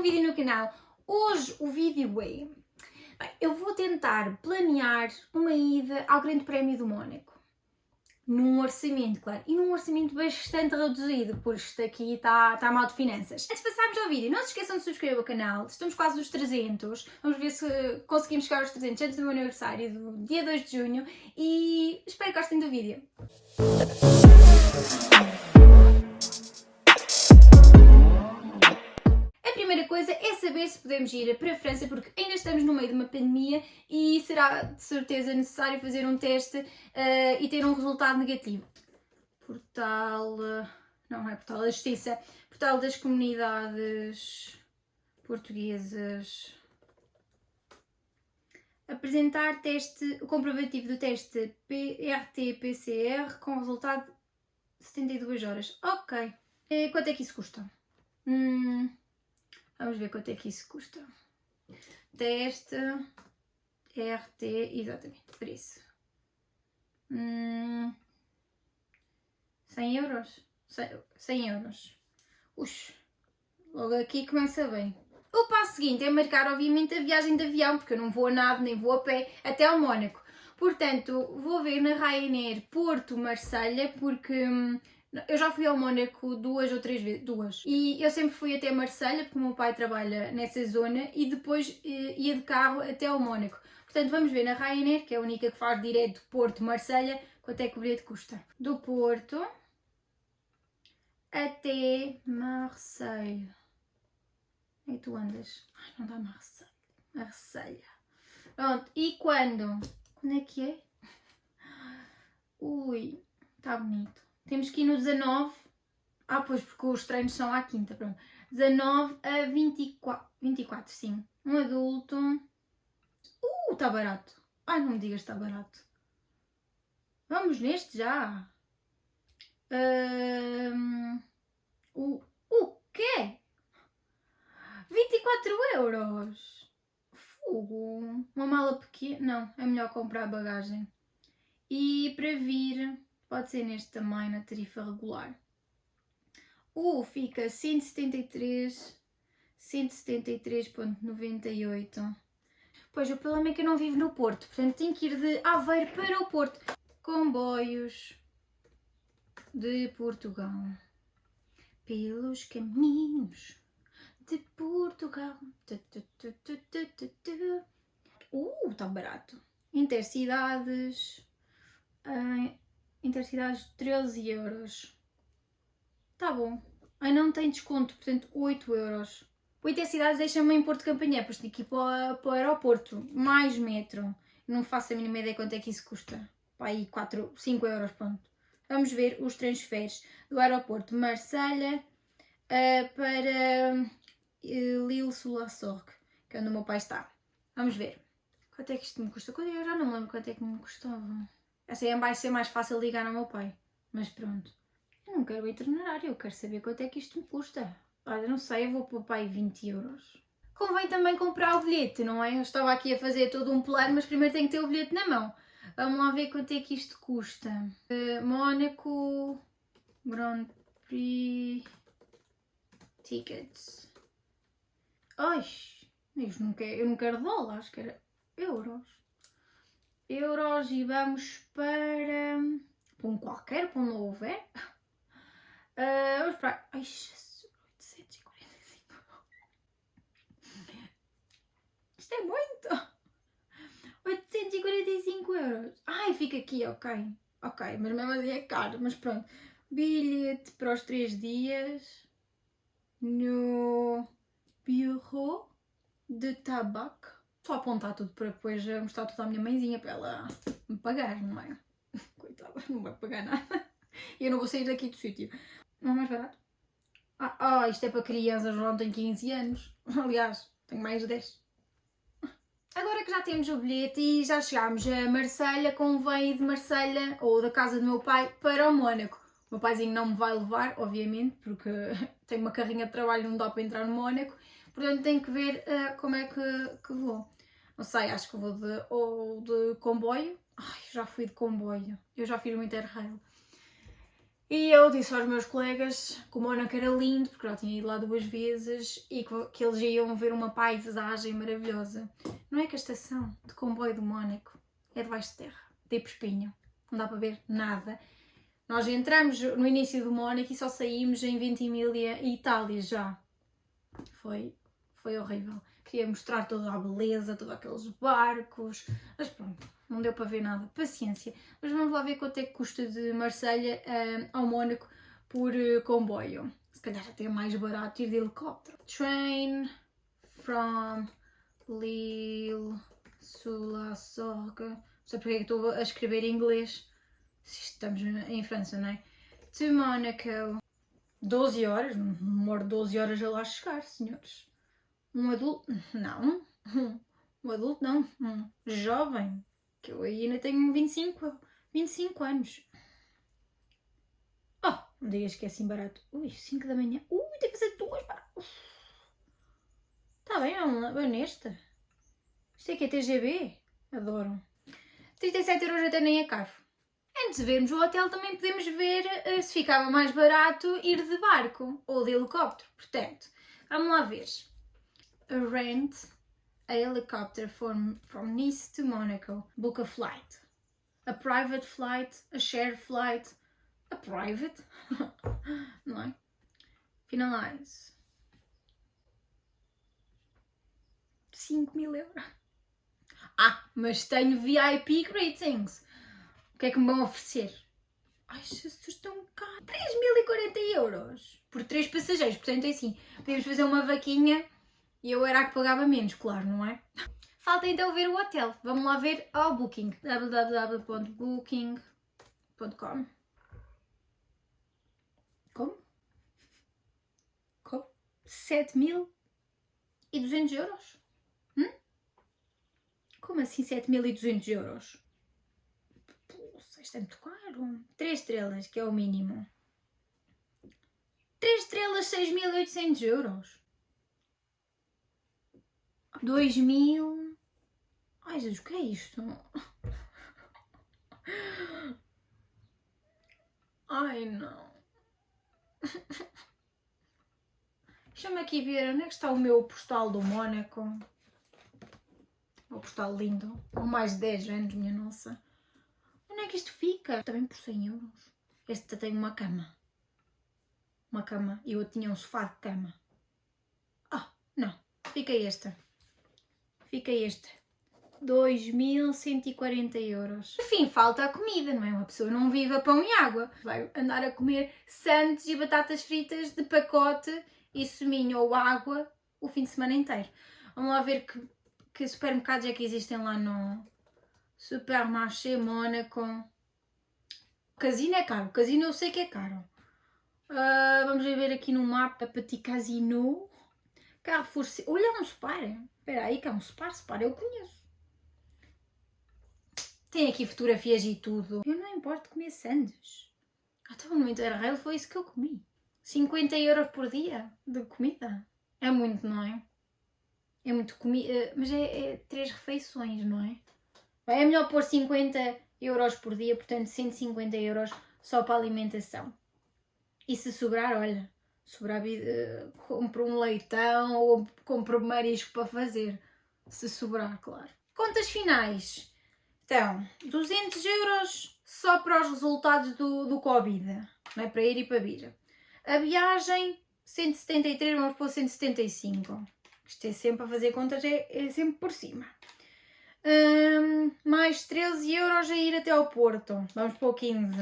um vídeo no canal. Hoje o vídeo é... Eu vou tentar planear uma ida ao Grande Prémio do Mónaco. Num orçamento, claro, e num orçamento bastante reduzido, porque isto aqui está tá mal de finanças. Antes de passarmos ao vídeo, não se esqueçam de subscrever o canal, estamos quase nos 300, vamos ver se conseguimos chegar aos 300 antes do meu aniversário, do dia 2 de junho, e espero que gostem do vídeo. Coisa é saber se podemos ir para a França, porque ainda estamos no meio de uma pandemia e será de certeza necessário fazer um teste uh, e ter um resultado negativo. Portal. Uh, não é Portal da Justiça, Portal das Comunidades Portuguesas. Apresentar teste, o comprovativo do teste RT-PCR com resultado 72 horas. Ok. E quanto é que isso custa? Hum, Vamos ver quanto é que isso custa. Teste RT, exatamente, preço. Hum, 100 euros? 100 euros. Ux, logo aqui começa bem. O passo seguinte é marcar, obviamente, a viagem de avião, porque eu não vou a nada, nem vou a pé, até ao Mónaco. Portanto, vou ver na Ryanair Porto Marselha, porque hum, eu já fui ao Mónaco duas ou três vezes, duas. E eu sempre fui até Marselha, porque o meu pai trabalha nessa zona, e depois eh, ia de carro até ao Mónaco. Portanto, vamos ver na Ryanair, que é a única que faz direto Porto-Marselha, quanto é que o bilhete custa. Do Porto até Marselha. E tu andas? Ai, não dá Marselha. Marselha. Pronto, e quando? Quando é que é? Ui, está bonito. Temos que ir no 19. Ah, pois, porque os treinos são à quinta, pronto. 19 a 24. 24, sim. Um adulto. Uh, está barato. Ai, não me digas que está barato. Vamos neste já. Um, o, o quê? 24 euros. Fogo. Uma mala pequena. Não, é melhor comprar bagagem. E para vir pode ser neste tamanho na tarifa regular. O fica 173, 173.98. Pois o problema é que eu não vivo no Porto, portanto tenho que ir de Aveiro para o Porto. Comboios de Portugal. Pelos caminhos de Portugal. Uh, está barato. Intercidades. Uh, Intercidades 13 euros. Tá bom. Ai, não tem desconto, portanto 8 euros. O Intercidades deixa-me em Porto Campanhã, pois tenho que ir para, para o aeroporto. Mais metro. Não faço a mínima ideia quanto é que isso custa. Pá, aí 4, 5 euros, pronto. Vamos ver os transferes do aeroporto Marselha uh, para uh, Lille-sur-la-Sorgue, que é onde o meu pai está. Vamos ver. Quanto é que isto me custa? Eu já não me lembro quanto é que me custava. Assim vai ser mais fácil ligar ao meu pai. Mas pronto. Eu não quero itinerário, eu quero saber quanto é que isto me custa. Olha, não sei, eu vou para o pai 20 euros. Convém também comprar o bilhete, não é? Eu estava aqui a fazer todo um plano, mas primeiro tenho que ter o bilhete na mão. Vamos lá ver quanto é que isto custa. Uh, Mónaco Grand Prix Tickets. Ai, eu não quero, eu não quero dólares, quero euros euros e vamos para, para um qualquer, para um não houver. Uh, vamos para. Ai, Jesus, 845. Isto é muito! 845 euros. Ai, fica aqui, ok. Ok, mas mesmo assim é caro, mas pronto. Bilhete para os 3 dias no Bureau de Tabaco só apontar tudo para depois mostrar tudo à minha mãezinha para ela me pagar, não é? Coitada, não vai pagar nada. E eu não vou sair daqui do sítio. Não é mais barato? Ah, ah, isto é para crianças, não tem 15 anos. Aliás, tenho mais de 10. Agora que já temos o bilhete e já chegámos a Marselha, convém ir de Marselha ou da casa do meu pai para o Mónaco. O meu paizinho não me vai levar, obviamente, porque tenho uma carrinha de trabalho não dá para entrar no Mónaco. Portanto, tenho que ver uh, como é que, que vou. Não sei, acho que vou de, ou de comboio. Ai, já fui de comboio. Eu já fiz o Interrail. E eu disse aos meus colegas que o Mónaco era lindo, porque já tinha ido lá duas vezes e que, que eles iam ver uma paisagem maravilhosa. Não é que a estação de comboio do Mónaco é debaixo de terra, tipo espinho, não dá para ver nada. Nós entramos no início do Mónaco e só saímos em Ventimiglia Itália já. Foi, foi horrível. Queria mostrar toda a beleza, todos aqueles barcos, mas pronto, não deu para ver nada. Paciência. Mas vamos lá ver quanto é que custa de Marselha uh, ao Mónaco por uh, comboio. Se calhar até é mais barato ir de helicóptero. Train from Lille, Sula, Sorga. Não sei porque é que estou a escrever em inglês. Estamos em França, não é? To Monaco. 12 horas, demora 12 horas a lá chegar, senhores. Um adulto, não. Um adulto, não. Um jovem, que eu ainda tenho 25, 25 anos. Oh, não que é assim barato. Ui, 5 da manhã. Ui, tem que ser duas para. Está bem, vamos lá, nesta. Isto é que é TGB? Adoro. 37 euros até nem é caro. Antes de vermos o hotel, também podemos ver uh, se ficava mais barato ir de barco ou de helicóptero. Portanto, vamos lá ver. Rent a helicopter from, from Nice to Monaco. Book a flight. A private flight, a shared flight, a private, não é? Finalize. 5 mil euros. Ah, mas tenho VIP greetings. O que é que me vão oferecer? Ai, Jesus, tão caro. 3.040 euros por 3 passageiros. Portanto, é assim, podemos fazer uma vaquinha e eu era a que pagava menos, claro, não é? Falta então ver o hotel. Vamos lá ver ao Booking. www.booking.com Como? Como? 7.200 euros? Hum? Como assim 7.200 euros? Poxa, isto é muito caro. 3 estrelas, que é o mínimo. 3 estrelas, 6.800 euros. 2000. Ai Jesus, o que é isto? Ai não. Deixa-me aqui ver onde é que está o meu postal do Mónaco. O postal lindo, com mais de 10 anos, minha nossa. Onde é que isto fica? Também por 100 euros. Este tem uma cama. Uma cama. E eu tinha um sofá de cama. Ah, não. Fica esta fica este. 2.140 euros. Enfim, falta a comida, não é? Uma pessoa não vive a pão e água. Vai andar a comer santos e batatas fritas de pacote e suminho ou água o fim de semana inteiro. Vamos lá ver que, que supermercados é que existem lá no Supermarché Mónaco. Casino é caro. Casino eu sei que é caro. Uh, vamos ver aqui no mapa Petit Casino. Carrefour. Olha, um Spar. Espera aí, que é um. Spar eu conheço. Tem aqui fotografias e tudo. Eu não importo comer sandes. Até o momento Interrail foi isso que eu comi. 50 euros por dia de comida. É muito, não é? É muito comida, eh, mas é, é três refeições, não é? É melhor pôr 50 euros por dia, portanto 150 euros só para alimentação. E se sobrar, olha, sobrar uh, compro um leitão ou compro marisco para fazer, se sobrar, claro. Contas finais. Então, 200 euros só para os resultados do, do Covid, não é? para ir e para vir. A viagem, 173, vamos pôr 175. Isto é sempre a fazer contas, é, é sempre por cima. Um, mais 13 euros a ir até ao Porto. Vamos pôr 15.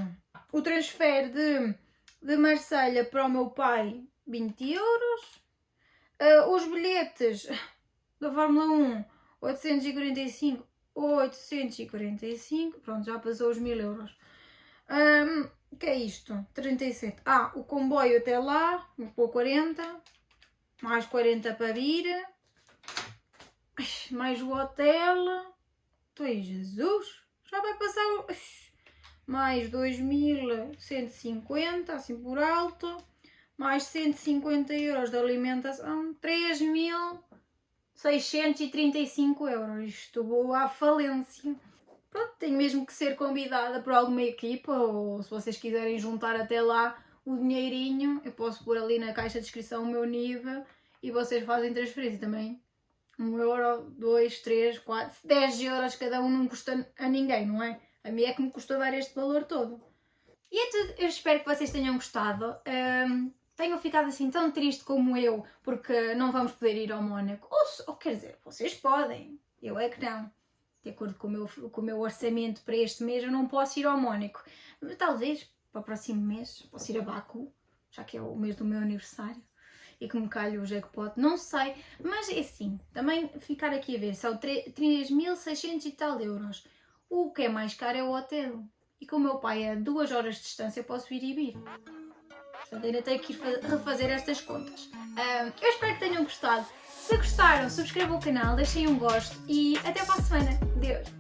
O transfer de de Marselha para o meu pai 20 euros. Uh, os bilhetes da Fórmula 1 845, 845, pronto, já passou os 1000 euros. Um, que é isto? 37. Ah, o comboio até lá, vou pôr 40, mais 40 para vir, mais o hotel. Tu Jesus, já vai passar o mais 2.150, assim por alto, mais 150 euros de alimentação, 3.635 euros. Isto vou à falência. pronto, tenho mesmo que ser convidada por alguma equipa ou se vocês quiserem juntar até lá o dinheirinho, eu posso pôr ali na caixa de descrição o meu nível e vocês fazem transferência também. Um euro, dois, três, quatro, dez euros cada um não custa a ninguém, não é? A mim é que me custa dar este valor todo. E é tudo, eu espero que vocês tenham gostado. Um, tenham ficado assim tão triste como eu, porque não vamos poder ir ao Mónaco. Ou, ou quer dizer, vocês podem, eu é que não. De acordo com o, meu, com o meu orçamento para este mês, eu não posso ir ao Mónaco. Talvez para o próximo mês, posso ir a Baku, já que é o mês do meu aniversário e que me calha o jackpot, não sei, mas é assim, também ficar aqui a ver, são 3.600 e tal euros. O que é mais caro é o hotel. E como o meu pai é a duas horas de distância, eu posso ir e vir. Portanto, ainda tenho que ir refazer estas contas. Eu espero que tenham gostado. Se gostaram, subscrevam o canal, deixem um gosto e até para a semana. Deus!